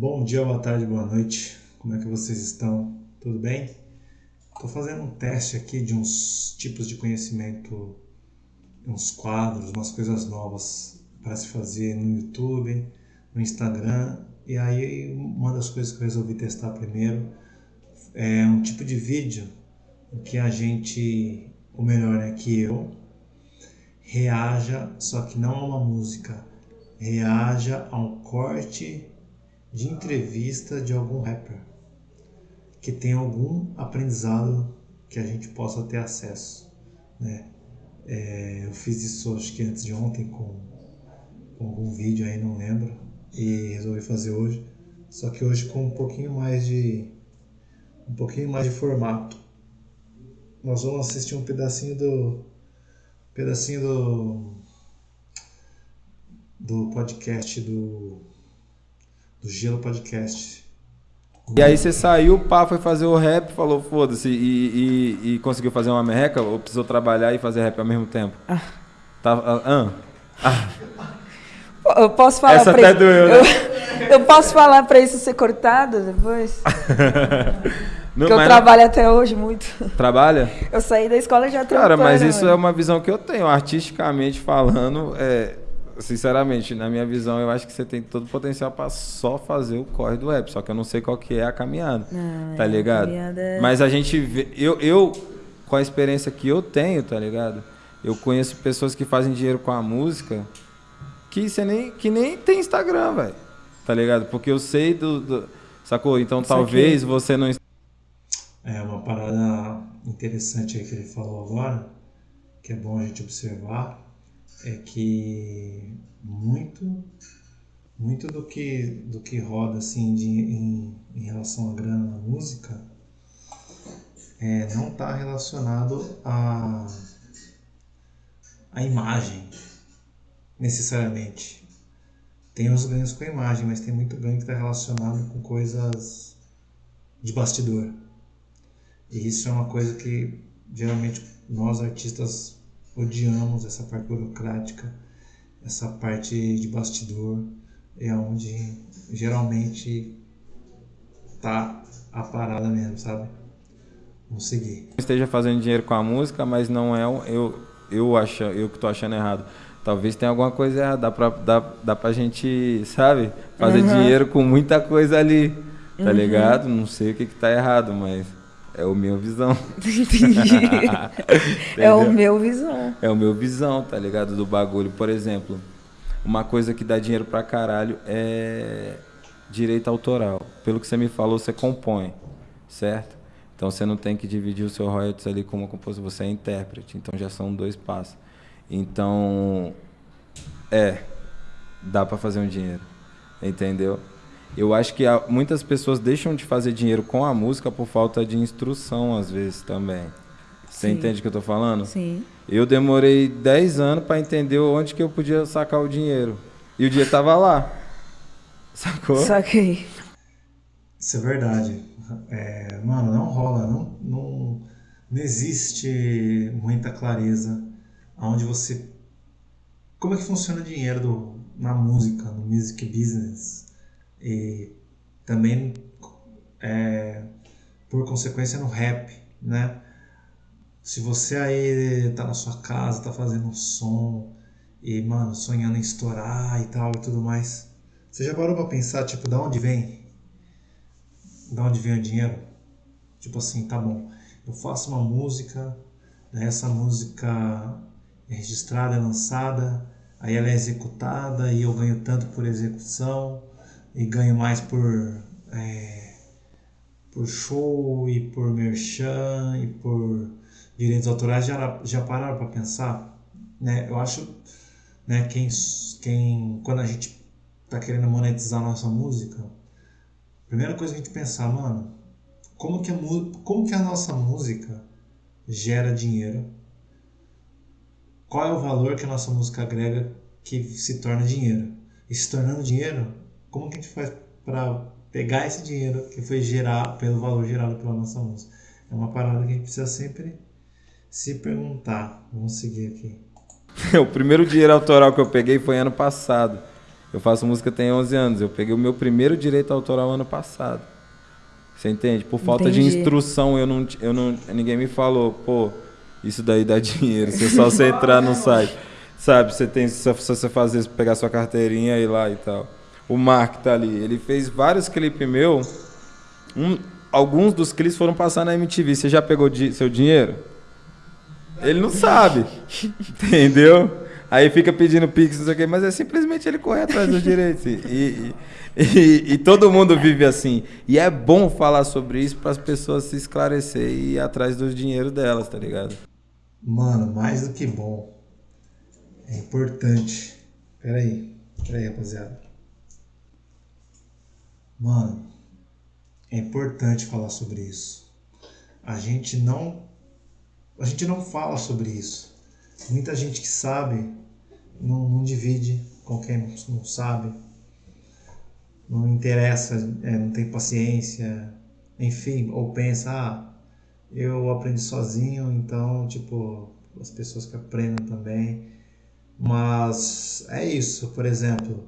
Bom dia, boa tarde, boa noite. Como é que vocês estão? Tudo bem? Estou fazendo um teste aqui de uns tipos de conhecimento, uns quadros, umas coisas novas para se fazer no YouTube, no Instagram. E aí, uma das coisas que eu resolvi testar primeiro é um tipo de vídeo em que a gente, ou melhor, né, que eu, reaja, só que não a uma música, reaja a um corte de entrevista de algum rapper que tem algum aprendizado que a gente possa ter acesso, né? É, eu fiz isso acho que antes de ontem com, com algum vídeo aí, não lembro, e resolvi fazer hoje. Só que hoje com um pouquinho mais de um pouquinho mais de formato. Nós vamos assistir um pedacinho do pedacinho do do podcast do do Gelo Podcast. E aí você saiu, pá, foi fazer o rap, falou foda-se, e, e, e, conseguiu fazer uma merreca ou precisou trabalhar e fazer rap ao mesmo tempo? Ah. Tá, ah, ah. Eu posso falar Essa até isso, doeu, né? eu, eu posso falar pra isso ser cortado depois? Não, que eu trabalho até hoje muito. Trabalha? Eu saí da escola já trabalhando. Cara, mas isso mano. é uma visão que eu tenho, artisticamente falando, é, sinceramente, na minha visão, eu acho que você tem todo o potencial para só fazer o corre do rap, só que eu não sei qual que é a caminhada. Não, tá é, ligado? Caminhada... É Mas a gente vê, eu, eu com a experiência que eu tenho, tá ligado? Eu conheço pessoas que fazem dinheiro com a música que você nem que nem tem Instagram, velho. Tá ligado? Porque eu sei do, do sacou? Então Isso talvez aqui... você não É uma parada interessante aí que ele falou agora, que é bom a gente observar é que muito muito do que do que roda assim de, em, em relação à grana na música é, não está relacionado a a imagem necessariamente. Tem os ganhos com a imagem mas tem muito ganho que está relacionado com coisas de bastidor. E isso é uma coisa que geralmente nós artistas odiamos essa parte burocrática, essa parte de bastidor, é onde geralmente tá a parada mesmo, sabe? Vamos seguir. Esteja fazendo dinheiro com a música, mas não é um, eu eu acho, eu que tô achando errado. Talvez tenha alguma coisa errada, dá pra, dá, dá pra gente, sabe, fazer uhum. dinheiro com muita coisa ali, tá uhum. ligado? Não sei o que que tá errado, mas é o meu visão. Entendi. é o meu visão. É o meu visão, tá ligado? Do bagulho. Por exemplo, uma coisa que dá dinheiro pra caralho é direito autoral. Pelo que você me falou, você compõe, certo? Então você não tem que dividir o seu royalties ali como compositor, você é intérprete. Então já são dois passos. Então, é, dá para fazer um dinheiro. Entendeu? Eu acho que muitas pessoas deixam de fazer dinheiro com a música por falta de instrução, às vezes, também. Você Sim. entende o que eu tô falando? Sim. Eu demorei 10 anos para entender onde que eu podia sacar o dinheiro. E o dinheiro tava lá. Sacou? Saquei. Isso é verdade. É, mano, não rola, não, não, não existe muita clareza aonde você. Como é que funciona o dinheiro do, na música, no music business? E também é, por consequência no rap, né? Se você aí tá na sua casa, tá fazendo um som e, mano, sonhando em estourar e tal e tudo mais, você já parou pra pensar, tipo, da onde vem? Da onde vem o dinheiro? Tipo assim, tá bom, eu faço uma música, né, essa música é registrada, é lançada, aí ela é executada e eu ganho tanto por execução, e ganho mais por, é, por show e por merchan e por direitos autorais, já, já pararam para pensar? Né? Eu acho né, quem, quem, quando a gente tá querendo monetizar nossa música, primeira coisa que a gente pensar, mano, como que a, como que a nossa música gera dinheiro? Qual é o valor que a nossa música agrega que se torna dinheiro? E se tornando dinheiro, como que a gente faz para pegar esse dinheiro que foi gerado pelo valor gerado pela nossa música? É uma parada que a gente precisa sempre se perguntar. Vamos seguir aqui. o primeiro dinheiro autoral que eu peguei foi ano passado. Eu faço música tem 11 anos. Eu peguei o meu primeiro direito autoral ano passado. Você entende? Por falta Entendi. de instrução, eu não, eu não, ninguém me falou, pô, isso daí dá dinheiro. Se é só você entrar no site. Sabe, você tem, se você fazer, pegar sua carteirinha e ir lá e tal. O Mark tá ali. Ele fez vários clipes meu. Um, alguns dos clipes foram passar na MTV. Você já pegou di seu dinheiro? Ele não sabe. Entendeu? Aí fica pedindo pix, não sei o quê, mas é simplesmente ele correr atrás dos direitos. E, e, e, e, todo mundo vive assim. E é bom falar sobre isso para as pessoas se esclarecer e ir atrás do dinheiro delas, tá ligado? Mano, mais do que bom. É importante. Peraí, peraí, rapaziada. Mano, é importante falar sobre isso. A gente não a gente não fala sobre isso. Muita gente que sabe não, não divide com quem não sabe, não interessa, é, não tem paciência, enfim, ou pensa, ah, eu aprendi sozinho, então, tipo, as pessoas que aprendem também. Mas é isso, por exemplo,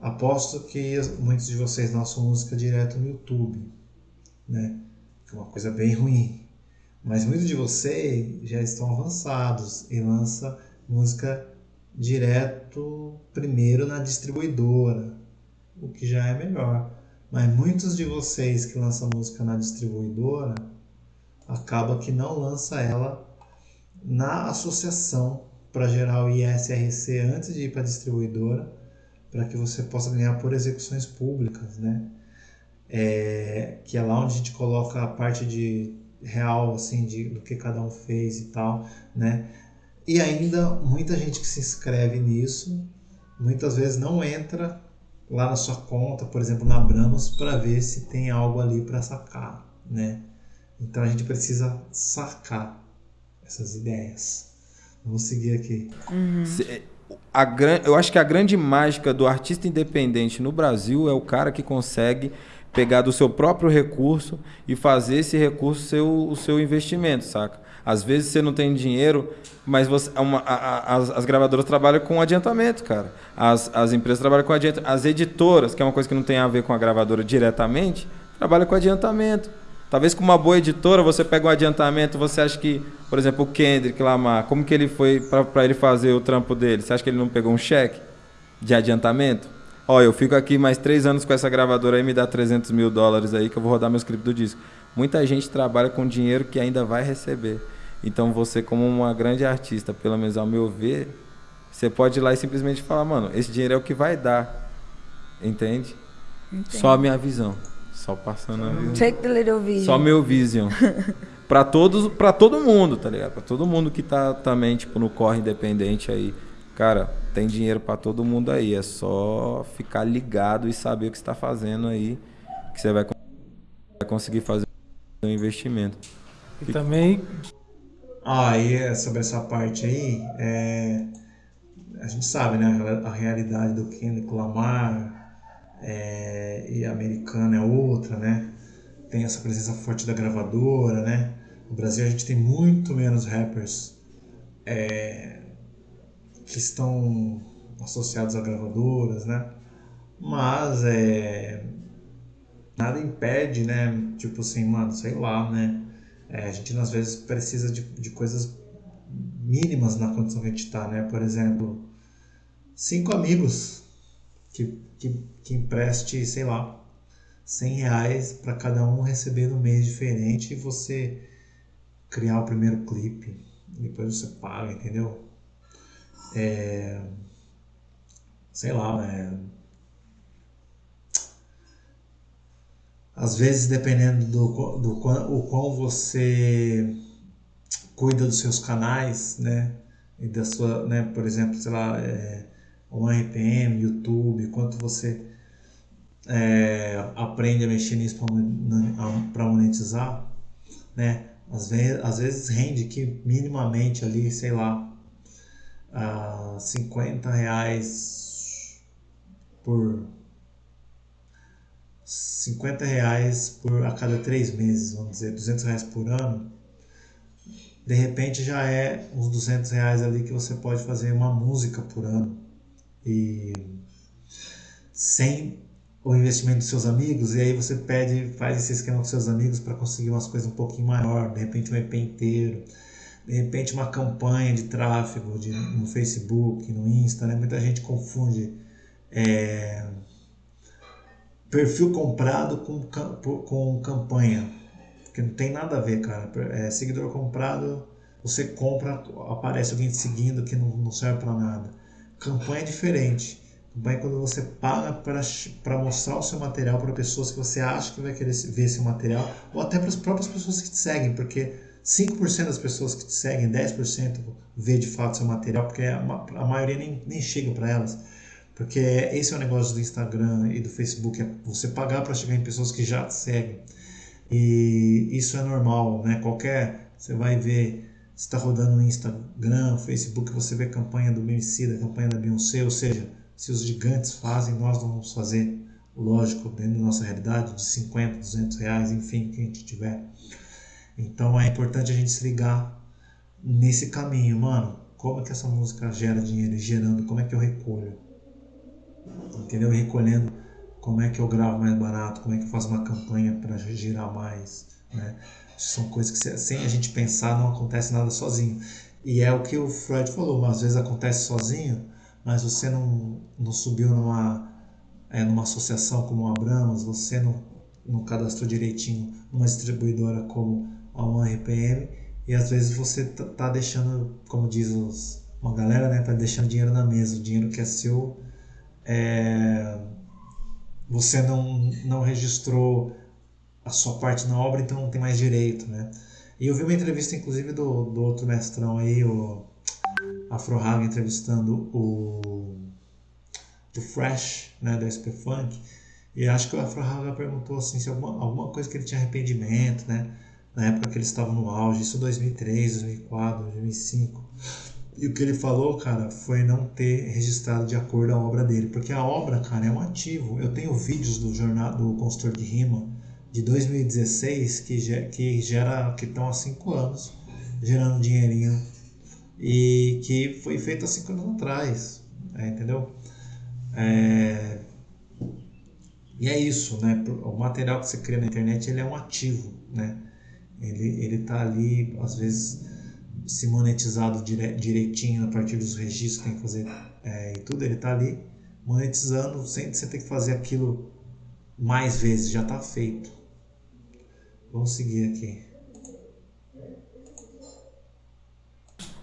aposto que muitos de vocês lançam música direto no YouTube, né? Que é uma coisa bem ruim. Mas muitos de vocês já estão avançados e lança música direto primeiro na distribuidora, o que já é melhor. Mas muitos de vocês que lançam música na distribuidora acaba que não lança ela na associação para gerar o ISRC antes de ir para a distribuidora, para que você possa ganhar por execuções públicas, né? É, que é lá onde a gente coloca a parte de real assim de do que cada um fez e tal, né? E ainda muita gente que se inscreve nisso, muitas vezes não entra lá na sua conta, por exemplo, na Bramos, para ver se tem algo ali para sacar, né? Então a gente precisa sacar essas ideias. Vamos seguir aqui. Uhum. A, eu acho que a grande mágica do artista independente no Brasil é o cara que consegue pegar do seu próprio recurso e fazer esse recurso ser o, seu investimento, saca? Às vezes você não tem dinheiro, mas você, uma, a, a, as, as, gravadoras trabalham com adiantamento, cara. As, as empresas trabalham com adiantamento. As editoras, que é uma coisa que não tem a ver com a gravadora diretamente, trabalham com adiantamento. Talvez com uma boa editora você pega um adiantamento, você acha que, por exemplo, o Kendrick Lamar, como que ele foi para ele fazer o trampo dele? Você acha que ele não pegou um cheque de adiantamento? Ó, eu fico aqui mais três anos com essa gravadora aí, me dá 300 mil dólares aí que eu vou rodar meus clipes do disco. Muita gente trabalha com dinheiro que ainda vai receber. Então você, como uma grande artista, pelo menos ao meu ver, você pode ir lá e simplesmente falar, mano, esse dinheiro é o que vai dar. Entende? Entendo. Só a minha visão. Só passando a visão. Take the little vision. Só meu vision. para todos, para todo mundo, tá ligado? Para todo mundo que tá também tipo no corre independente aí. Cara, tem dinheiro para todo mundo aí, é só ficar ligado e saber o que está fazendo aí, que você vai conseguir fazer um investimento. E também ah, e é sobre essa parte aí, é, a gente sabe, né, a realidade do Kendrick Lamar é, e a americana é outra, né? Tem essa presença forte da gravadora, né? No Brasil a gente tem muito menos rappers é, que estão associados a gravadoras, né? Mas é, nada impede, né? Tipo assim, mano, sei lá, né? É, a gente às vezes precisa de, de coisas mínimas na condição que a gente está, né? Por exemplo, cinco amigos que, que, que empreste, sei lá, 100 reais para cada um receber no mês diferente e você criar o primeiro clipe. Depois você paga, entendeu? É, sei lá, é, às vezes dependendo do, do o quão você cuida dos seus canais, né, e da sua, né, por exemplo, sei lá, é, um RPM, YouTube, quanto você é, aprende a mexer nisso para monetizar, né, às vezes, às vezes rende que minimamente ali, sei lá, uh, 50 reais por 50 reais por, a cada três meses, vamos dizer, 200 reais por ano, de repente já é uns 200 reais ali que você pode fazer uma música por ano. E sem o investimento dos seus amigos, e aí você pede, faz esse esquema com seus amigos para conseguir umas coisas um pouquinho maior, de repente um EP inteiro, de repente uma campanha de tráfego de, no Facebook, no Insta, né? Muita gente confunde é, perfil comprado com, com campanha, que não tem nada a ver, cara. É, seguidor comprado, você compra, aparece alguém te seguindo que não, não serve para nada. Campanha é diferente. Campanha é quando você paga para mostrar o seu material para pessoas que você acha que vai querer ver esse material, ou até para as próprias pessoas que te seguem, porque 5% das pessoas que te seguem, 10% vê de fato seu material, porque a, a maioria nem, nem chega para elas. Porque esse é o negócio do Instagram e do Facebook, é você pagar para chegar em pessoas que já te seguem. E isso é normal, né? Qualquer, você vai ver, está rodando no Instagram, Facebook, você vê campanha do BMC, da campanha da Beyoncé, ou seja, se os gigantes fazem, nós vamos fazer, lógico, dentro da nossa realidade, de 50, 200 reais, enfim, que a gente tiver. Então é importante a gente se ligar nesse caminho, mano. Como é que essa música gera dinheiro e gerando, como é que eu recolho? Entendeu? Recolhendo como é que eu gravo mais barato, como é que eu faço uma campanha para girar mais, né? São coisas que sem a gente pensar não acontece nada sozinho. E é o que o Freud falou, às vezes acontece sozinho, mas você não, não subiu numa, é, numa associação como a Abrams, você não, não cadastrou direitinho numa distribuidora como a 1RPM, e às vezes você tá, tá deixando, como diz os, uma galera, né, tá deixando dinheiro na mesa, o dinheiro que é seu, é, você não, não registrou a sua parte na obra, então não tem mais direito, né? E eu vi uma entrevista, inclusive, do, do outro mestrão aí, o Afro Haga, entrevistando o, o Fresh, né, do SP Funk, e acho que o Afro Haga perguntou assim, se alguma, alguma coisa que ele tinha arrependimento, né? Na época que ele estava no auge, isso 2003, 2004, 2005. E o que ele falou, cara, foi não ter registrado de acordo a obra dele. Porque a obra, cara, é um ativo. Eu tenho vídeos do jornal do consultor de rima de 2016 que, que gera que estão há cinco anos gerando dinheirinho e que foi feito há cinco anos atrás, é, entendeu? É... E é isso, né? O material que você cria na internet ele é um ativo, né? Ele ele tá ali às vezes se monetizado dire, direitinho a partir dos registros que tem que fazer é, e tudo, ele está ali monetizando sem você ter que fazer aquilo mais vezes, já está feito. Vamos seguir aqui.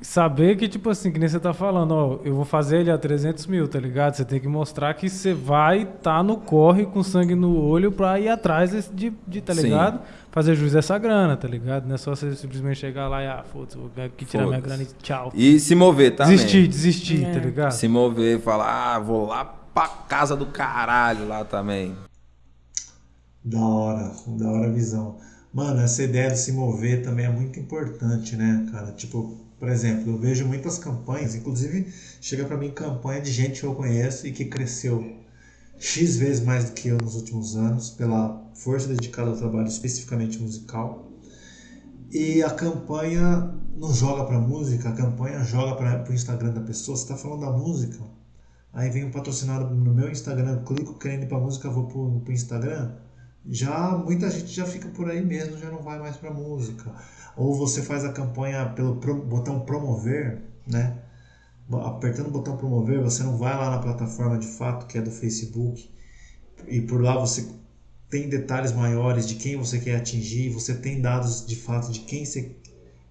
Saber que, tipo assim, que nem você tá falando, ó, eu vou fazer ele a 300 mil, tá ligado? Você tem que mostrar que você vai estar tá no corre com sangue no olho pra ir atrás de, de tá ligado? Sim fazer juiz dessa grana, tá ligado? Não é só você simplesmente chegar lá e, ah, foda-se, vou aqui tirar minha grana e tchau. E se mover também. Desistir, desistir, é. tá ligado? Se mover, falar, ah, vou lá pra casa do caralho lá também. Da hora, da hora a visão. Mano, essa ideia de se mover também é muito importante, né, cara? Tipo, por exemplo, eu vejo muitas campanhas, inclusive chega para mim campanha de gente que eu conheço e que cresceu X vezes mais do que eu nos últimos anos, pela força dedicada ao trabalho especificamente musical. E a campanha não joga para música, a campanha joga para o Instagram da pessoa. Você está falando da música, aí vem um patrocinado no meu Instagram, clico querendo ir para música, vou para o Instagram. Já muita gente já fica por aí mesmo, já não vai mais para música. Ou você faz a campanha pelo botão promover, né? apertando o botão promover, você não vai lá na plataforma de fato que é do Facebook e por lá você tem detalhes maiores de quem você quer atingir, você tem dados de fato de quem você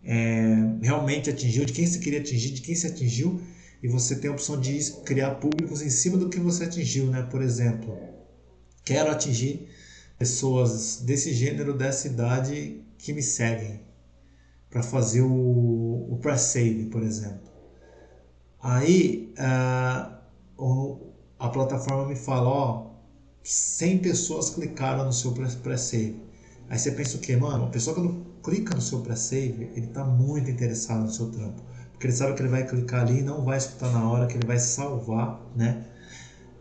é, realmente atingiu, de quem você queria atingir, de quem você atingiu e você tem a opção de criar públicos em cima do que você atingiu, né? Por exemplo, quero atingir pessoas desse gênero, dessa idade que me seguem para fazer o, o press-save, por exemplo. Aí uh, a plataforma me fala, ó, 100 pessoas clicaram no seu pré-save. Aí você pensa o quê? Mano, a pessoa quando clica no seu pré-save, ele está muito interessado no seu trampo. Porque ele sabe que ele vai clicar ali e não vai escutar na hora, que ele vai salvar, né?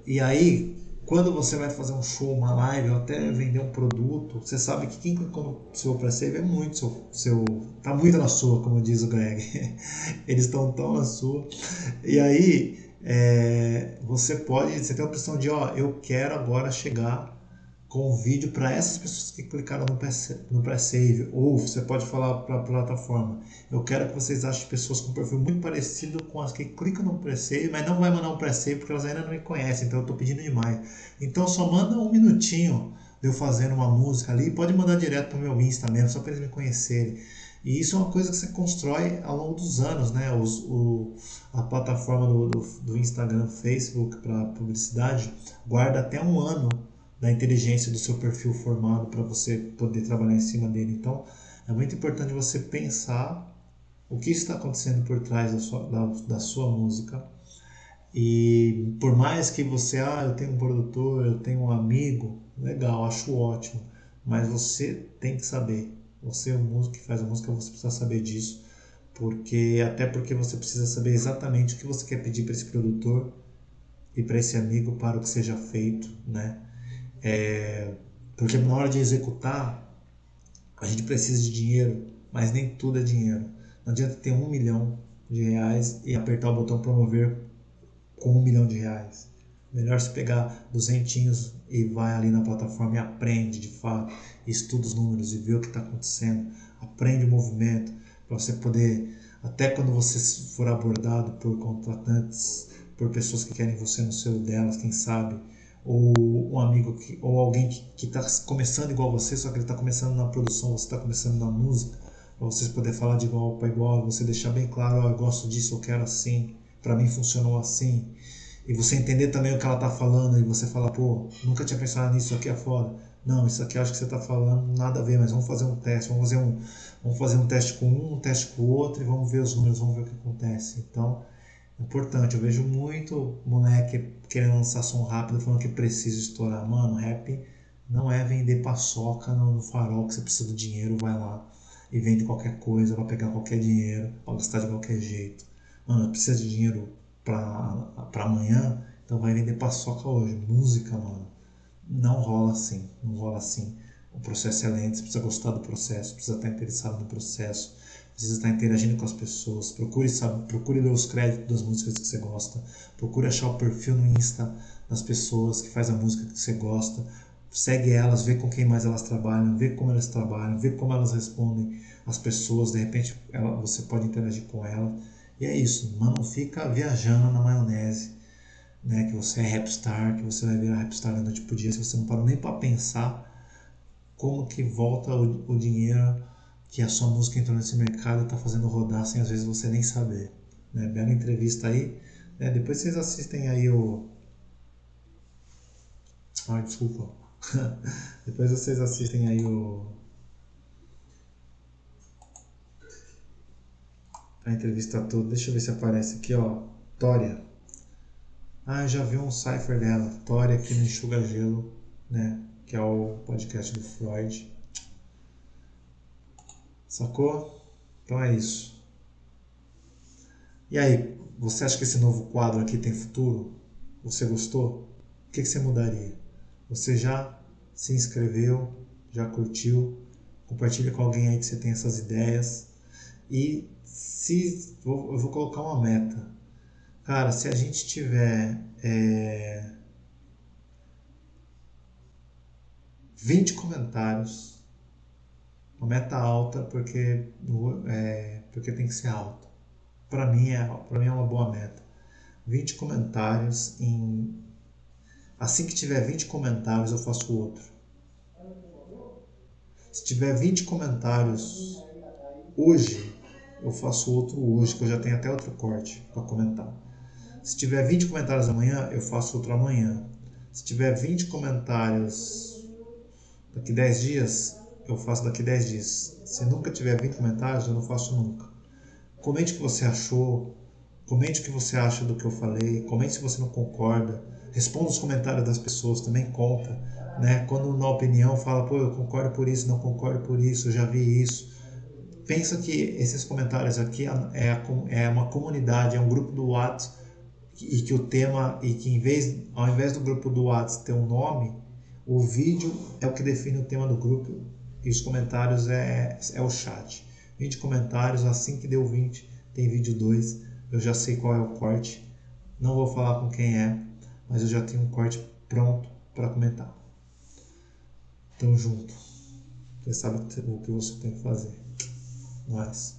E aí, quando você vai fazer um show, uma live, ou até vender um produto, você sabe que quem clicou no seu pré-save é muito seu, seu. tá muito na sua, como diz o Greg. Eles estão tão na sua. E aí, é, você pode, você tem a opção de, ó, eu quero agora chegar com o vídeo para essas pessoas que clicaram no pré-save, ou você pode falar para a plataforma, eu quero que vocês achem pessoas com perfil muito parecido com as que clicam no pré-save, mas não vai mandar um pré-save porque elas ainda não me conhecem, então eu estou pedindo demais. Então só manda um minutinho de eu fazendo uma música ali, pode mandar direto para o meu Insta mesmo, só para eles me conhecerem. E isso é uma coisa que você constrói ao longo dos anos, né? Os, o, a plataforma do, do, do Instagram, Facebook para publicidade guarda até um ano da inteligência do seu perfil formado para você poder trabalhar em cima dele. Então, é muito importante você pensar o que está acontecendo por trás da sua, da, da sua música. E por mais que você, ah, eu tenho um produtor, eu tenho um amigo, legal, acho ótimo, mas você tem que saber. Você é o músico que faz a música, você precisa saber disso, porque até porque você precisa saber exatamente o que você quer pedir para esse produtor e para esse amigo para o que seja feito, né? É, porque na hora de executar, a gente precisa de dinheiro, mas nem tudo é dinheiro. Não adianta ter um milhão de reais e apertar o botão promover com um milhão de reais. Melhor se pegar duzentinhos e vai ali na plataforma e aprende de fato, estuda os números e vê o que está acontecendo, aprende o movimento para você poder, até quando você for abordado por contratantes, por pessoas que querem você no seu delas, quem sabe, ou um amigo que, ou alguém que está começando igual você, só que ele está começando na produção, você está começando na música, para vocês poder falar de igual para igual, você deixar bem claro, oh, eu gosto disso, eu quero assim, para mim funcionou assim, e você entender também o que ela está falando e você falar, pô, nunca tinha pensado nisso, aqui é foda. Não, isso aqui acho que você está falando nada a ver, mas vamos fazer um teste, vamos fazer um, vamos fazer um teste com um, um teste com o outro e vamos ver os números, vamos ver o que acontece. Então, importante. Eu vejo muito moleque querendo lançar som rápido, falando que precisa estourar. Mano, rap não é vender paçoca no farol que você precisa do dinheiro, vai lá e vende qualquer coisa, vai pegar qualquer dinheiro, vai gastar de qualquer jeito. Mano, precisa de dinheiro pra, amanhã, então vai vender paçoca hoje. Música, mano, não rola assim, não rola assim. O processo é lento, você precisa gostar do processo, precisa estar interessado no processo precisa estar interagindo com as pessoas. Procure, sabe, procure ler os créditos das músicas que você gosta. Procure achar o perfil no Insta das pessoas que faz a música que você gosta. Segue elas, vê com quem mais elas trabalham, vê como elas trabalham, vê como elas respondem às pessoas. De repente ela, você pode interagir com elas. E é isso, não fica viajando na maionese, né? Que você é rapstar, que você vai virar rapstar da noite pro dia, se você não parou nem para pensar como que volta o, o dinheiro que a sua música entrou nesse mercado e está fazendo rodar sem às vezes você nem saber. Né? Bela entrevista aí. Né? Depois vocês assistem aí o. Ai, desculpa. Depois vocês assistem aí o. A entrevista toda. Deixa eu ver se aparece aqui, ó. Tória. Ah, eu já vi um cipher dela. Tória aqui no Enxuga Gelo, né? Que é o podcast do Freud. Sacou? Então é isso. E aí, você acha que esse novo quadro aqui tem futuro? Você gostou? O que, você mudaria? Você já se inscreveu? Já curtiu? Compartilha com alguém aí que você tem essas ideias. E se eu vou colocar uma meta. Cara, se a gente tiver é, 20 comentários uma meta alta porque, é, porque tem que ser alta. Para mim, é, para mim é uma boa meta. 20 comentários em. Assim que tiver 20 comentários, eu faço outro. Se tiver 20 comentários hoje, eu faço outro hoje, que eu já tenho até outro corte para comentar. Se tiver 20 comentários amanhã, eu faço outro amanhã. Se tiver 20 comentários daqui 10 dias, eu faço daqui 10 dias. Se nunca tiver 20 comentários, eu não faço nunca. Comente o que você achou, comente o que você acha do que eu falei, comente se você não concorda, responda os comentários das pessoas, também conta. Né? Quando na opinião fala, pô, eu concordo por isso, não concordo por isso, já vi isso. Pensa que esses comentários aqui é, é uma comunidade, é um grupo do WhatsApp e que o tema, e que em vez, ao invés do grupo do WhatsApp ter um nome, o vídeo é o que define o tema do grupo e os comentários é, é o chat. 20 comentários, assim que deu 20, tem vídeo 2. Eu já sei qual é o corte. Não vou falar com quem é, mas eu já tenho um corte pronto para comentar. Tamo junto. Você sabe o que você tem que fazer. Nós.